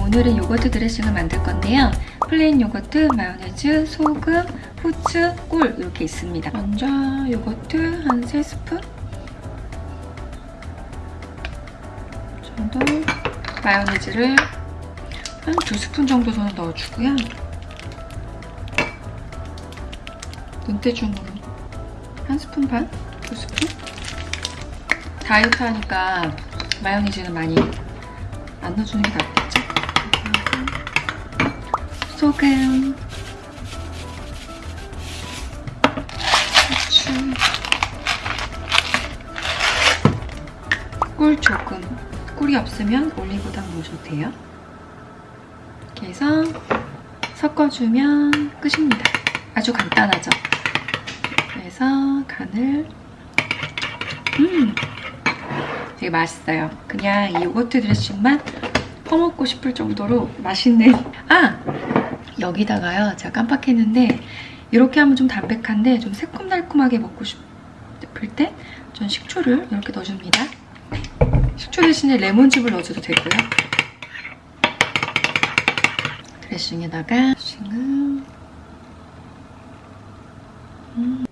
오늘은 요거트 드레싱을 만들 건데요. plain 요거트, 마요네즈, 소금, 후추, 꿀 이렇게 있습니다. 먼저 요거트 한 3스푼 정도 마요네즈를 한 2스푼 정도 저는 넣어주고요. 눈대중으로 한 스푼 반? 두 스푼? 다이어트 하니까 마요네즈는 많이 안 넣어주는 게 낫겠죠? 소금 후추 꿀 조금 꿀이 없으면 올리고당 넣으셔도 돼요 이렇게 해서 섞어주면 끝입니다 아주 간단하죠? 그래서 간을 음 되게 맛있어요. 그냥 이 요거트 드레싱만 퍼먹고 싶을 정도로 맛있는 아! 여기다가요. 제가 깜빡했는데 이렇게 하면 좀 담백한데 좀 새콤달콤하게 먹고 싶을 때 전 식초를 이렇게 넣어줍니다. 식초 대신에 레몬즙을 넣어줘도 되고요. 드레싱에다가 드레싱을 음.